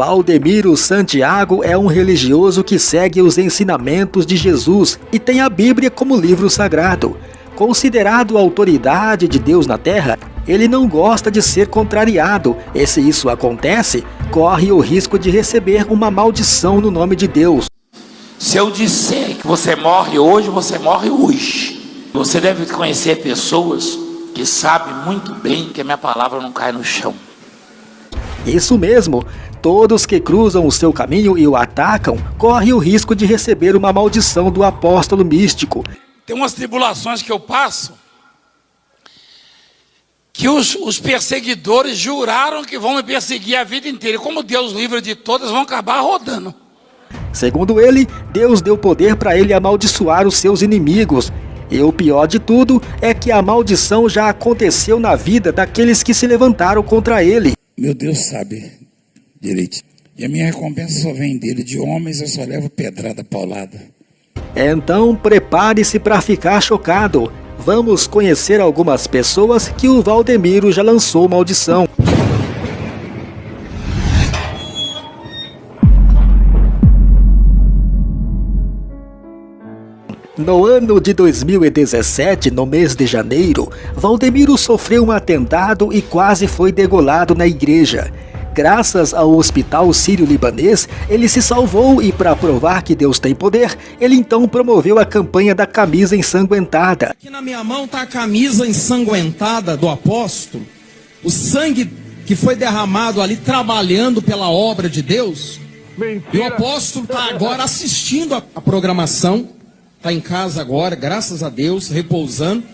Valdemiro Santiago é um religioso que segue os ensinamentos de Jesus e tem a Bíblia como livro sagrado. Considerado autoridade de Deus na terra, ele não gosta de ser contrariado, e se isso acontece, corre o risco de receber uma maldição no nome de Deus. Se eu disser que você morre hoje, você morre hoje. Você deve conhecer pessoas que sabem muito bem que a minha palavra não cai no chão. Isso mesmo, todos que cruzam o seu caminho e o atacam correm o risco de receber uma maldição do apóstolo místico. Tem umas tribulações que eu passo que os, os, perseguidores juraram que vão me perseguir a vida inteira. E como Deus livra de todas, vão acabar rodando. Segundo ele, Deus deu poder para ele amaldiçoar os seus inimigos. E o pior de tudo é que a maldição já aconteceu na vida daqueles que se levantaram contra ele. Meu Deus sabe direito. E a minha recompensa só vem dele. De homens eu só levo pedrada paulada. Então prepare-se para ficar chocado. Vamos conhecer algumas pessoas que o Valdemiro já lançou maldição. No ano de 2017, no mês de janeiro, Valdemiro sofreu um atentado e quase foi degolado na igreja. Graças ao hospital sírio-libanês, ele se salvou e para provar que Deus tem poder, ele então promoveu a campanha da camisa ensanguentada. Aqui na minha mão está a camisa ensanguentada do apóstolo, o sangue que foi derramado ali trabalhando pela obra de Deus. Mentira. E o apóstolo está agora assistindo a, a programação, está em casa agora, graças a Deus, repousando.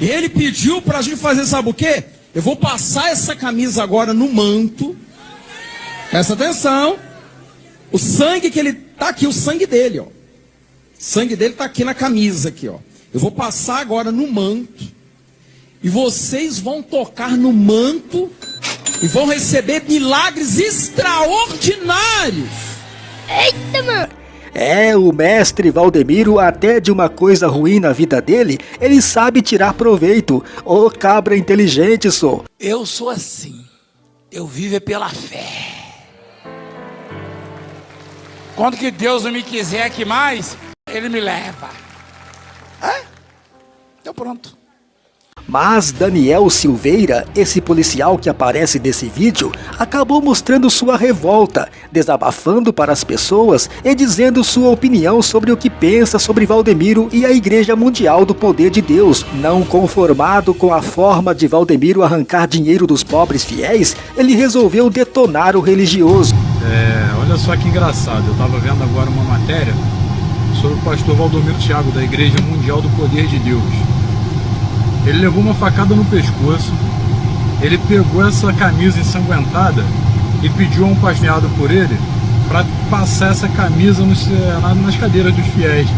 E ele pediu para a gente fazer, sabe o quê? Eu vou passar essa camisa agora no manto. Presta atenção. O sangue que ele tá aqui, o sangue dele, ó. O sangue dele tá aqui na camisa aqui, ó. Eu vou passar agora no manto. E vocês vão tocar no manto e vão receber milagres extraordinários. Eita, mano! É, o mestre Valdemiro, até de uma coisa ruim na vida dele, ele sabe tirar proveito. Ô oh, cabra inteligente, sou. Eu sou assim. Eu vivo é pela fé. Quando que Deus não me quiser aqui mais, Ele me leva. É? Então pronto. Mas Daniel Silveira, esse policial que aparece nesse vídeo, acabou mostrando sua revolta, desabafando para as pessoas e dizendo sua opinião sobre o que pensa sobre Valdemiro e a Igreja Mundial do Poder de Deus. Não conformado com a forma de Valdemiro arrancar dinheiro dos pobres fiéis, ele resolveu detonar o religioso. É, olha só que engraçado, eu estava vendo agora uma matéria sobre o pastor Valdomiro Thiago da Igreja Mundial do Poder de Deus. Ele levou uma facada no pescoço, ele pegou essa camisa ensanguentada e pediu a um pasmeado por ele para passar essa camisa nos, nas cadeiras dos fiéis.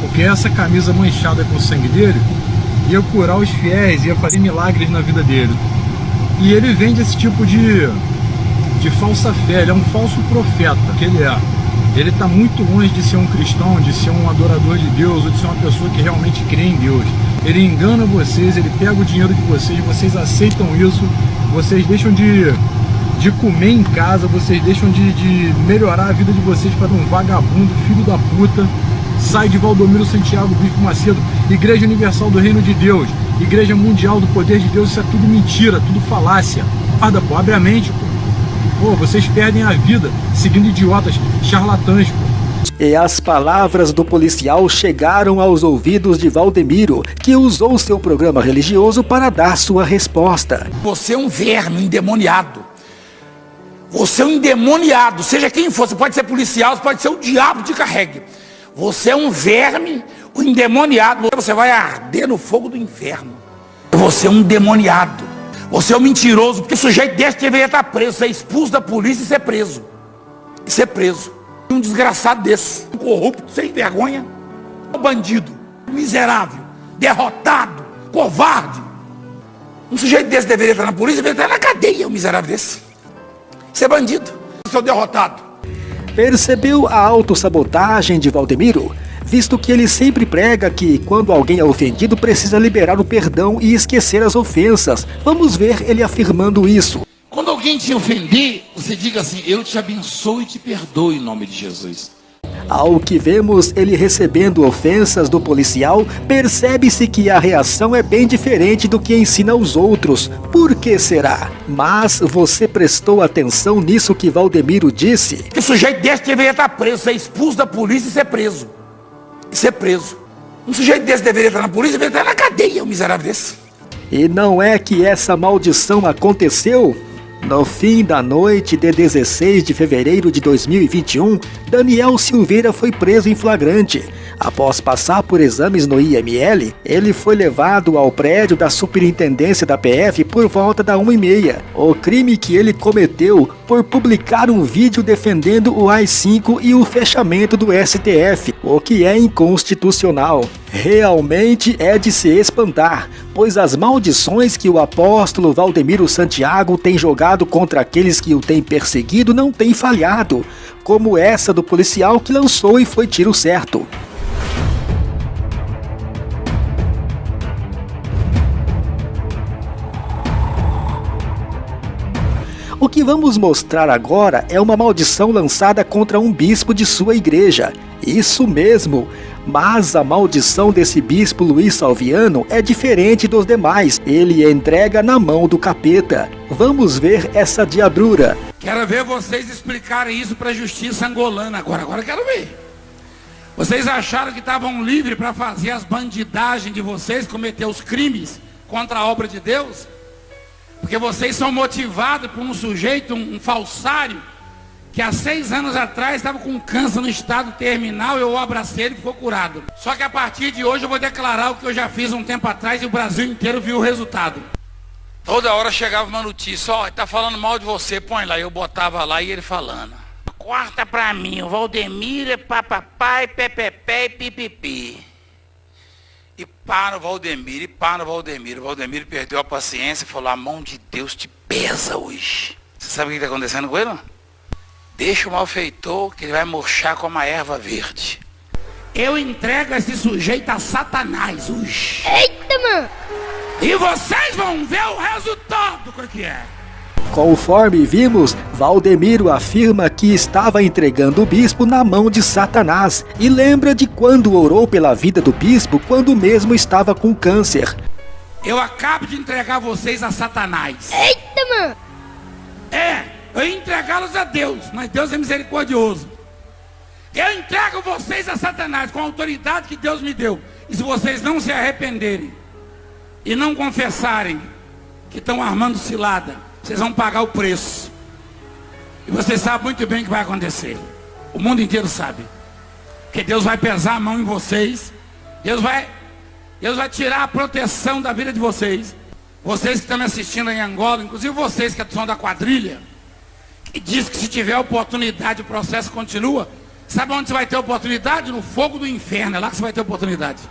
Porque essa camisa manchada com o sangue dele ia curar os fiéis, ia fazer milagres na vida dele. E ele vende esse tipo de, de falsa fé, ele é um falso profeta, que ele é. Ele está muito longe de ser um cristão, de ser um adorador de Deus, ou de ser uma pessoa que realmente crê em Deus ele engana vocês, ele pega o dinheiro de vocês, vocês aceitam isso, vocês deixam de, de comer em casa, vocês deixam de, de melhorar a vida de vocês para um vagabundo, filho da puta, sai de Valdomiro Santiago Bispo Macedo, Igreja Universal do Reino de Deus, Igreja Mundial do Poder de Deus, isso é tudo mentira, tudo falácia. Guarda, pô, abre a mente, pô. Pô, vocês perdem a vida seguindo idiotas, charlatãs, pô. E as palavras do policial chegaram aos ouvidos de Valdemiro, que usou seu programa religioso para dar sua resposta. Você é um verme endemoniado. Você é um endemoniado, seja quem for, você pode ser policial, você pode ser o diabo de carregue. Você é um verme, um endemoniado, você vai arder no fogo do inferno. Você é um endemoniado. Você é um mentiroso, porque o sujeito desse deveria estar preso, ser expulso da polícia e ser preso. E ser preso. Um desgraçado desse, um corrupto, sem vergonha, um bandido, miserável, derrotado, covarde. Um sujeito desse deveria estar na polícia, deveria estar na cadeia, um miserável desse. Ser bandido, seu derrotado. Percebeu a autossabotagem de Valdemiro? Visto que ele sempre prega que, quando alguém é ofendido, precisa liberar o perdão e esquecer as ofensas. Vamos ver ele afirmando isso. Alguém te ofender, você diga assim: Eu te abençoo e te perdoo em nome de Jesus. Ao que vemos ele recebendo ofensas do policial, percebe-se que a reação é bem diferente do que ensina aos outros. Por que será? Mas você prestou atenção nisso que Valdemiro disse? Que sujeito desse deveria estar preso, ser expulso da polícia e ser preso. E ser preso. Um sujeito desse deveria estar na polícia e deveria estar na cadeia, um miserável desse. E não é que essa maldição aconteceu? No fim da noite de 16 de fevereiro de 2021, Daniel Silveira foi preso em flagrante. Após passar por exames no IML, ele foi levado ao prédio da superintendência da PF por volta da 1h30. O crime que ele cometeu por publicar um vídeo defendendo o AI-5 e o fechamento do STF, o que é inconstitucional. Realmente é de se espantar, pois as maldições que o apóstolo Valdemiro Santiago tem jogado contra aqueles que o têm perseguido não têm falhado, como essa do policial que lançou e foi tiro certo. O que vamos mostrar agora é uma maldição lançada contra um bispo de sua igreja. Isso mesmo, mas a maldição desse bispo Luiz Salviano é diferente dos demais. Ele entrega na mão do capeta. Vamos ver essa diabrura. Quero ver vocês explicarem isso para a justiça angolana agora. Agora quero ver. Vocês acharam que estavam livres para fazer as bandidagens de vocês, cometer os crimes contra a obra de Deus? Porque vocês são motivados por um sujeito, um, falsário, que há seis anos atrás estava com câncer no estado terminal, eu o abracei e ficou curado. Só que a partir de hoje eu vou declarar o que eu já fiz um tempo atrás e o Brasil inteiro viu o resultado. Toda hora chegava uma notícia, ó, oh, tá falando mal de você, põe lá. Eu botava lá e ele falando. Corta pra mim, o Valdemir é papapai, pepepé e pipipi. E para o Valdemir, e para o Valdemir. O Valdemir perdeu a paciência e falou: a mão de Deus te pesa hoje. Você sabe o que está acontecendo com ele? Deixa o malfeitor que ele vai murchar como a erva verde. Eu entrego esse sujeito a Satanás hoje. Eita, mano! E vocês vão ver o resultado do que é. Conforme vimos, Valdemiro afirma que estava entregando o bispo na mão de Satanás e lembra de quando orou pela vida do bispo quando mesmo estava com câncer. Eu acabo de entregar vocês a Satanás. Eita, mano! É, eu entregá-los a Deus, mas Deus é misericordioso. Eu entrego vocês a Satanás com a autoridade que Deus me deu. E se vocês não se arrependerem e não confessarem que estão armando cilada, vocês vão pagar o preço. E você sabe muito bem o que vai acontecer. O mundo inteiro sabe. Que Deus vai pesar a mão em vocês. Deus vai, Deus vai tirar a proteção da vida de vocês. Vocês que estão me assistindo em Angola, inclusive vocês que são da quadrilha, que diz que se tiver oportunidade o processo continua. Sabe onde você vai ter oportunidade? No fogo do inferno. É lá que você vai ter oportunidade.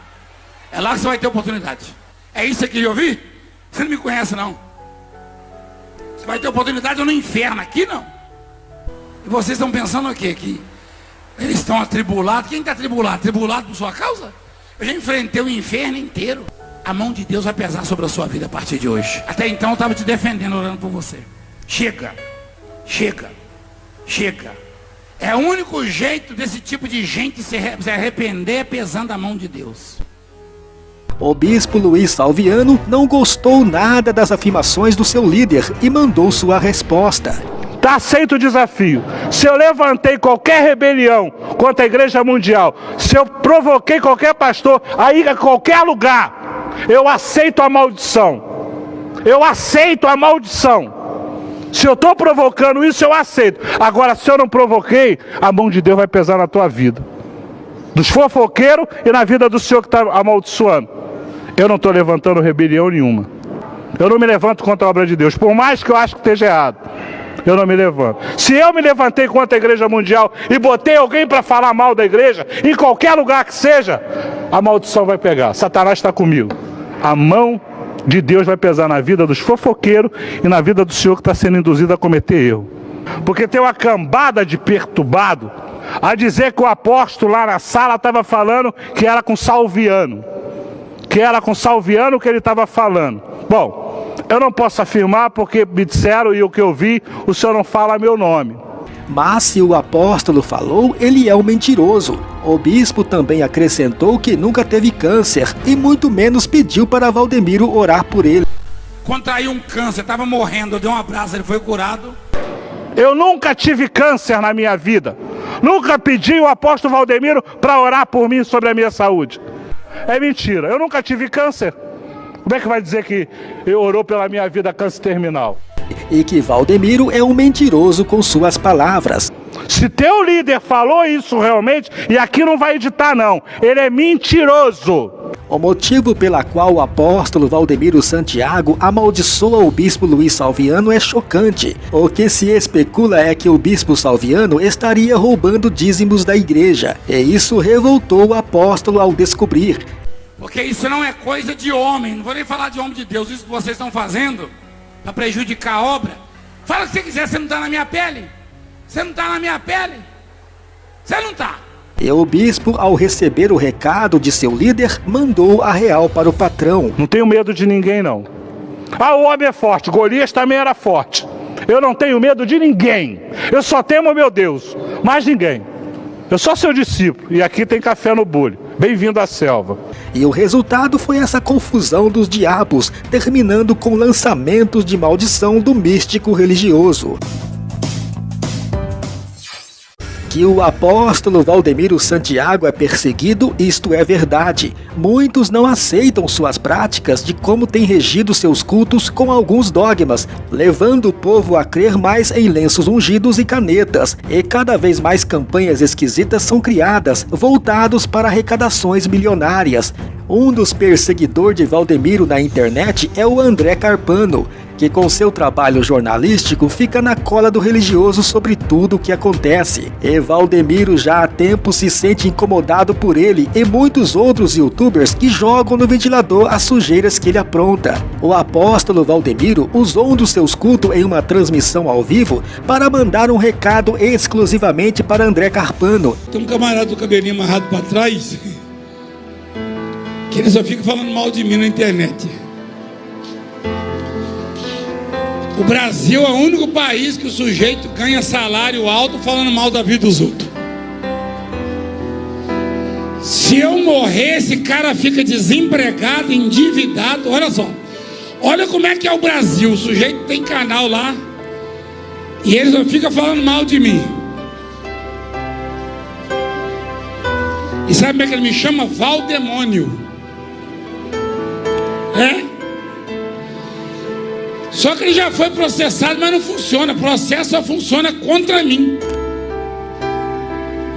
É lá que você vai ter oportunidade. É isso que eu ouvir? Você não me conhece não. Você vai ter oportunidade no inferno, aqui não. E vocês estão pensando o quê? Que eles estão atribulados. Quem está atribulado? Atribulado por sua causa? Eu já enfrentei o inferno inteiro. A mão de Deus vai pesar sobre a sua vida a partir de hoje. Até então eu estava te defendendo, orando por você. Chega, chega, chega. É o único jeito desse tipo de gente se arrepender pesando a mão de Deus. O bispo Luiz Salviano não gostou nada das afirmações do seu líder e mandou sua resposta. Está aceito o desafio. Se eu levantei qualquer rebelião contra a igreja mundial, se eu provoquei qualquer pastor a ir a qualquer lugar, eu aceito a maldição. Eu aceito a maldição. Se eu estou provocando isso, eu aceito. Agora, se eu não provoquei, a mão de Deus vai pesar na tua vida. Dos fofoqueiros e na vida do Senhor que está amaldiçoando. Eu não estou levantando rebelião nenhuma. Eu não me levanto contra a obra de Deus, por mais que eu acho que esteja errado. Eu não me levanto. Se eu me levantei contra a igreja mundial e botei alguém para falar mal da igreja, em qualquer lugar que seja, a maldição vai pegar. Satanás está comigo. A mão de Deus vai pesar na vida dos fofoqueiros e na vida do senhor que está sendo induzido a cometer erro. Porque tem uma cambada de perturbado a dizer que o apóstolo lá na sala estava falando que era com Salviano que era com Salviano que ele estava falando. Bom, Eu não posso afirmar porque me disseram e o que eu vi, o senhor não fala meu nome. Mas se o apóstolo falou, ele é um mentiroso. O bispo também acrescentou que nunca teve câncer e muito menos pediu para Valdemiro orar por ele. Contraiu um câncer, estava morrendo, eu dei um abraço, ele foi curado. Eu nunca tive câncer na minha vida. Nunca pedi o apóstolo Valdemiro para orar por mim sobre a minha saúde. É mentira, eu nunca tive câncer. Como é que vai dizer que eu orou pela minha vida câncer terminal? E que Valdemiro é um mentiroso com suas palavras. Se teu líder falou isso realmente, e aqui não vai editar não, ele é mentiroso. O motivo pela qual o apóstolo Valdemiro Santiago amaldiçoa o bispo Luiz Salviano é chocante. O que se especula é que o bispo Salviano estaria roubando dízimos da igreja, e isso revoltou o apóstolo ao descobrir. Porque isso não é coisa de homem, não vou nem falar de homem de Deus, isso que vocês estão fazendo para prejudicar a obra. Fala o que você quiser, você não está na minha pele. Você não está na minha pele. Você não está. E o bispo, ao receber o recado de seu líder, mandou a real para o patrão. Não tenho medo de ninguém, não. Ah, o homem é forte, Golias também era forte. Eu não tenho medo de ninguém. Eu só temo meu Deus, mais ninguém. Eu sou seu discípulo e aqui tem café no bule. Bem-vindo à selva. E o resultado foi essa confusão dos diabos, terminando com lançamentos de maldição do místico religioso que o apóstolo Valdemiro Santiago é perseguido, isto é verdade. Muitos não aceitam suas práticas de como tem regido seus cultos com alguns dogmas, levando o povo a crer mais em lenços ungidos e canetas, e cada vez mais campanhas esquisitas são criadas, voltados para arrecadações milionárias. Um dos perseguidores de Valdemiro na internet é o André Carpano, que com seu trabalho jornalístico fica na cola do religioso sobre tudo o que acontece. E Valdemiro já há tempo se sente incomodado por ele e muitos outros youtubers que jogam no ventilador as sujeiras que ele apronta. O apóstolo Valdemiro usou um dos seus cultos em uma transmissão ao vivo para mandar um recado exclusivamente para André Carpano. Tem um camarada do cabelinho amarrado para trás que ele só fica falando mal de mim na internet. O Brasil é o único país que o sujeito ganha salário alto falando mal da vida dos outros. Se eu morrer, esse cara fica desempregado, endividado. Olha só. Olha como é que é o Brasil. O sujeito tem canal lá. E ele só fica falando mal de mim. E sabe como é que ele me chama? Valdemônio. É? Só que ele já foi processado, mas não funciona. Processo só funciona contra mim.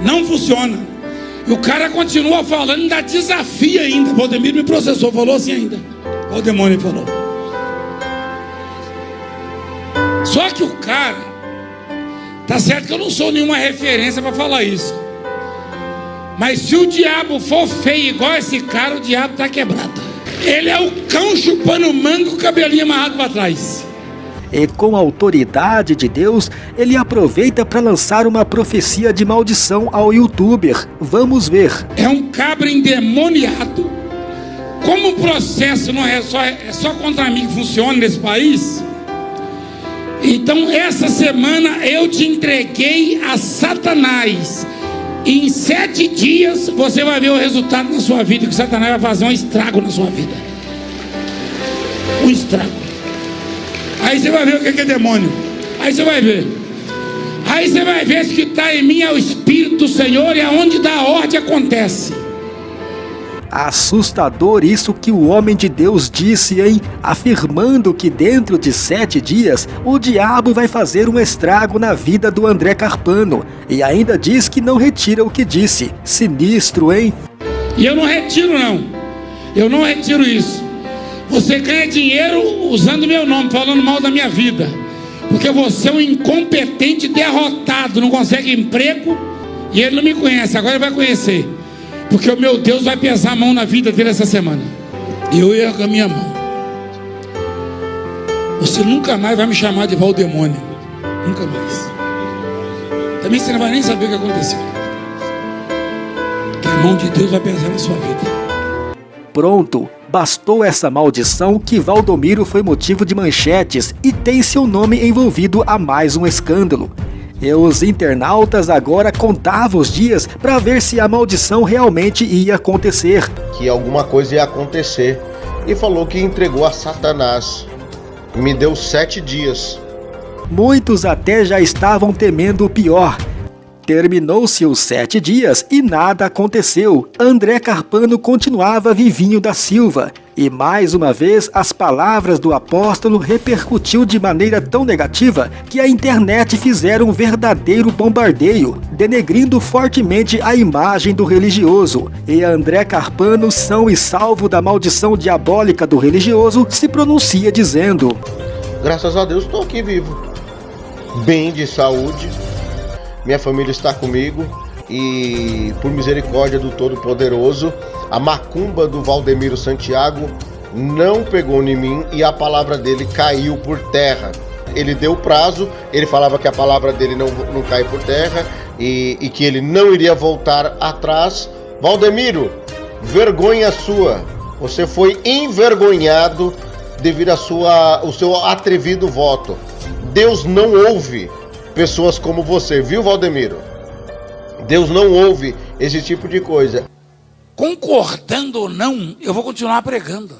Não funciona. E o cara continua falando, ainda desafia ainda. Valdemiro me processou, falou assim ainda. Olha o demônio falou. Só que o cara, tá certo que eu não sou nenhuma referência para falar isso. Mas se o diabo for feio igual esse cara, o diabo está quebrado. Ele é o cão chupando mango com o cabelinho amarrado para trás. E com a autoridade de Deus, ele aproveita para lançar uma profecia de maldição ao youtuber. Vamos ver. É um cabra endemoniado. Como o processo não é só, é só contra mim que funciona nesse país, então essa semana eu te entreguei a Satanás. Em sete dias você vai ver o resultado na sua vida, que Satanás vai fazer um estrago na sua vida. Um estrago. Aí você vai ver o que é demônio. Aí você vai ver. Aí você vai ver se que está em mim é o Espírito do Senhor e aonde dá ordem acontece. Assustador isso que o homem de Deus disse, hein? Afirmando que dentro de sete dias o diabo vai fazer um estrago na vida do André Carpano. E ainda diz que não retira o que disse. Sinistro, hein? E eu não retiro, não. Eu não retiro isso. Você ganha dinheiro usando meu nome, falando mal da minha vida. Porque você é um incompetente derrotado, não consegue emprego e ele não me conhece, agora ele vai conhecer. Porque o meu Deus vai pesar a mão na vida dele essa semana. E eu com a minha mão. Você nunca mais vai me chamar de Valdemônio. Nunca mais. Também você não vai nem saber o que aconteceu. Que a mão de Deus vai pesar na sua vida. Pronto, Bastou essa maldição que Valdomiro foi motivo de manchetes e tem seu nome envolvido a mais um escândalo. E os internautas agora contavam os dias para ver se a maldição realmente ia acontecer. Que alguma coisa ia acontecer. E falou que entregou a Satanás. Me deu sete dias. Muitos até já estavam temendo o pior, Terminou-se os sete dias e nada aconteceu. André Carpano continuava vivinho da Silva. E mais uma vez as palavras do apóstolo repercutiu de maneira tão negativa que a internet fizeram um verdadeiro bombardeio, denegrindo fortemente a imagem do religioso. E André Carpano, são e salvo da maldição diabólica do religioso, se pronuncia dizendo: Graças a Deus estou aqui vivo, bem de saúde, minha família está comigo e, por misericórdia do Todo-Poderoso, a macumba do Valdemiro Santiago não pegou em mim e a palavra dele caiu por terra. Ele deu prazo, ele falava que a palavra dele não, não cai por terra e, e que ele não iria voltar atrás. Valdemiro, vergonha sua. Você foi envergonhado devido ao seu atrevido voto. Deus não ouve pessoas como você, viu, Valdemiro? Deus não ouve esse tipo de coisa. Concordando ou não, eu vou continuar pregando.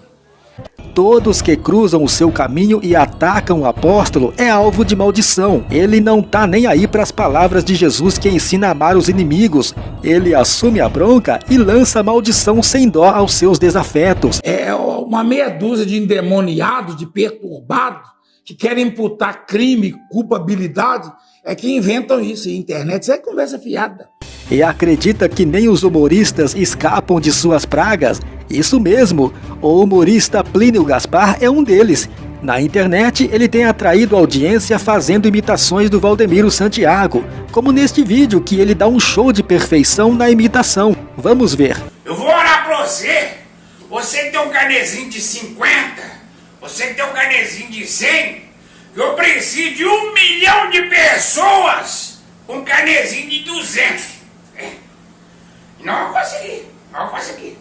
Todos que cruzam o seu caminho e atacam o apóstolo é alvo de maldição. Ele não tá nem aí para as palavras de Jesus que ensina a amar os inimigos. Ele assume a bronca e lança maldição sem dó aos seus desafetos. É uma meia dúzia de endemoniados, de perturbados, que querem imputar crime, culpabilidade é que inventam isso. E internet isso é conversa fiada. E acredita que nem os humoristas escapam de suas pragas? Isso mesmo, o humorista Plínio Gaspar é um deles. Na internet, ele tem atraído audiência fazendo imitações do Valdemiro Santiago, como neste vídeo que ele dá um show de perfeição na imitação. Vamos ver. Eu vou orar pra você. Você que tem um carnezinho de 50, você que tem um carnezinho de 100, eu preciso de um milhão de pessoas com carnezinho de 200. É. Não vou conseguir, não vou conseguir.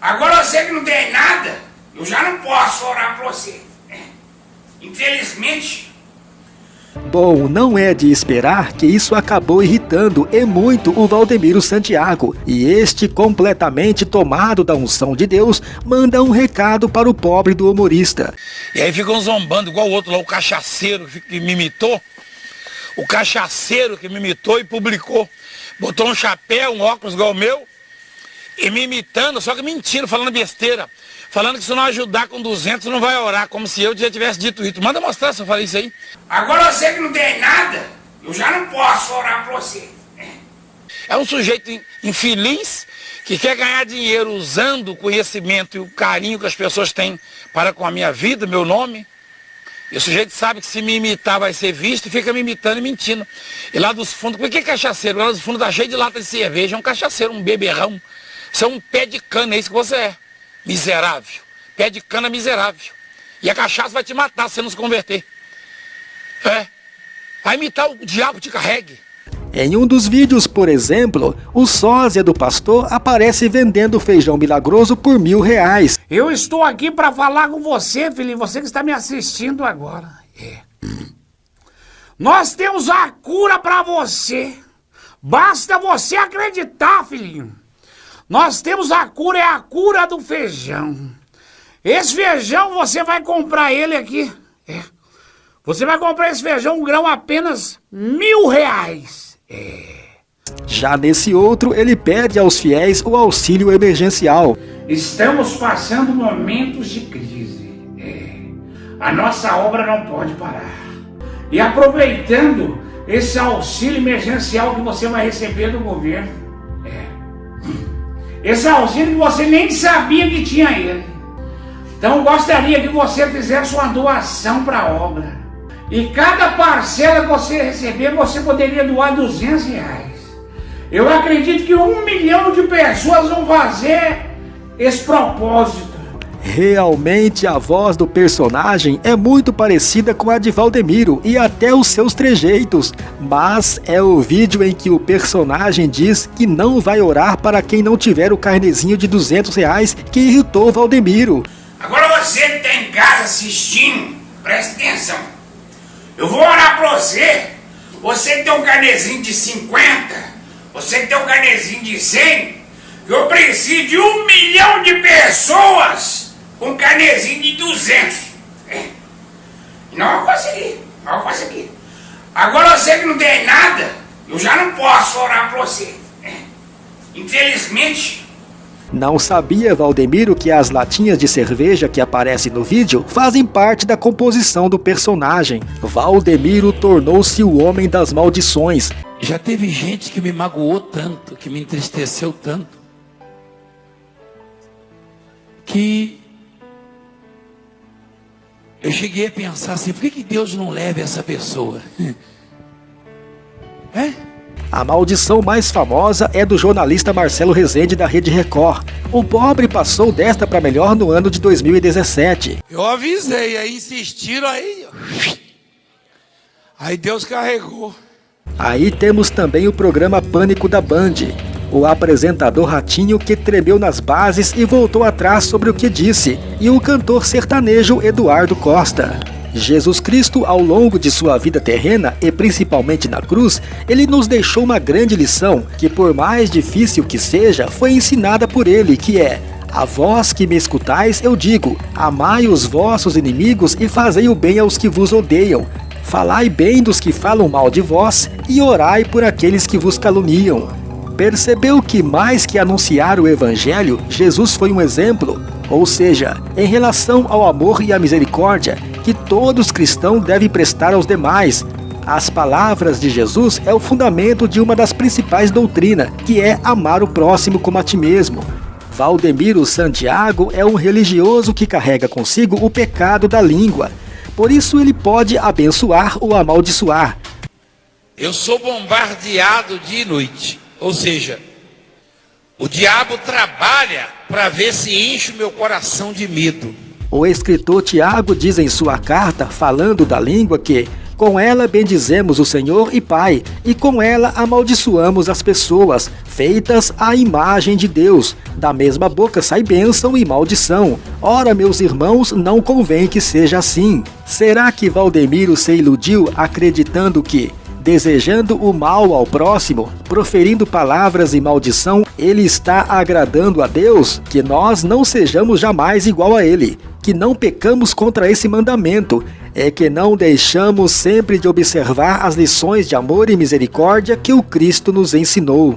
Agora você que não tem nada, eu já não posso orar para você. É. Infelizmente, Bom, não é de esperar que isso acabou irritando e muito o Valdemiro Santiago, e este, completamente tomado da unção de Deus, manda um recado para o pobre do humorista. E aí ficam zombando, igual o outro lá, o cachaceiro que me imitou, o cachaceiro que me imitou e publicou, botou um chapéu, um óculos igual o meu, e me imitando, só que mentindo, falando besteira falando que se não ajudar com 200 não vai orar, como se eu já tivesse dito isso. Manda mostrar se eu falei isso aí. Agora você que não tem nada, eu já não posso orar para você. É um sujeito infeliz que quer ganhar dinheiro usando o conhecimento e o carinho que as pessoas têm para com a minha vida, meu nome. E o sujeito sabe que se me imitar vai ser visto e fica me imitando e mentindo. E lá dos fundos, por que é cachaceiro? Lá dos fundos tá cheio de lata de cerveja, é um cachaceiro, um beberrão. Você é um pé de cana, é isso que você é miserável. Pé de cana miserável. E a cachaça vai te matar se você não se converter. É. Vai imitar o diabo te carregue. Em um dos vídeos, por exemplo, o sósia do pastor aparece vendendo feijão milagroso por mil reais. Eu estou aqui para falar com você, filho, você que está me assistindo agora. É. Nós temos a cura para você. Basta você acreditar, filhinho. Nós temos a cura, é a cura do feijão. Esse feijão você vai comprar ele aqui. É. Você vai comprar esse feijão um grão apenas mil reais. É. Já nesse outro, ele pede aos fiéis o auxílio emergencial. Estamos passando momentos de crise. É. A nossa obra não pode parar. E aproveitando esse auxílio emergencial que você vai receber do governo, esse auxílio você nem sabia que tinha ele. Então gostaria que você fizesse uma doação para a obra. E cada parcela que você receber, você poderia doar 200 reais. Eu acredito que um milhão de pessoas vão fazer esse propósito. Realmente a voz do personagem é muito parecida com a de Valdemiro e até os seus trejeitos, mas é o vídeo em que o personagem diz que não vai orar para quem não tiver o carnezinho de 200 reais que irritou Valdemiro. Agora você que está em casa assistindo, presta atenção. Eu vou orar para você. Você que tem um carnezinho de 50, você que tem um carnezinho de 100, eu preciso de um milhão de pessoas com carnezinho de 200. É. Não vou conseguir, não vou conseguir. Agora você que não tem nada, eu já não posso orar para você. É. Infelizmente, não sabia Valdemiro que as latinhas de cerveja que aparecem no vídeo fazem parte da composição do personagem. Valdemiro tornou-se o homem das maldições. Já teve gente que me magoou tanto, que me entristeceu tanto, que eu cheguei a pensar assim, por que, que Deus não leva essa pessoa? É? A maldição mais famosa é do jornalista Marcelo Rezende da Rede Record. O pobre passou desta para melhor no ano de 2017. Eu avisei, aí insistiram, aí. Aí Deus carregou. Aí temos também o programa Pânico da Band. O apresentador Ratinho que tremeu nas bases e voltou atrás sobre o que disse, e o cantor sertanejo Eduardo Costa. Jesus Cristo, ao longo de sua vida terrena e principalmente na cruz, ele nos deixou uma grande lição que, por mais difícil que seja, foi ensinada por ele, que é a vós que me escutais, eu digo: amai os vossos inimigos e fazei o bem aos que vos odeiam. Falai bem dos que falam mal de vós e orai por aqueles que vos caluniam. Percebeu que mais que anunciar o evangelho, Jesus foi um exemplo, ou seja, em relação ao amor e à misericórdia, que todos cristãos devem prestar aos demais. As palavras de Jesus é o fundamento de uma das principais doutrinas, que é amar o próximo como a ti mesmo. Valdemiro Santiago é um religioso que carrega consigo o pecado da língua. Por isso ele pode abençoar ou amaldiçoar. Eu sou bombardeado dia e noite. Ou seja, o diabo trabalha para ver se enche o meu coração de medo. O escritor Tiago diz em sua carta, falando da língua, que com ela bendizemos o Senhor e Pai, e com ela amaldiçoamos as pessoas, feitas à imagem de Deus. Da mesma boca sai bênção e maldição. Ora, meus irmãos, não convém que seja assim. Será que Valdemiro se iludiu acreditando que desejando o mal ao próximo, proferindo palavras e maldição, ele está agradando a Deus? Que nós não sejamos jamais igual a ele, que não pecamos contra esse mandamento, é que não deixamos sempre de observar as lições de amor e misericórdia que o Cristo nos ensinou.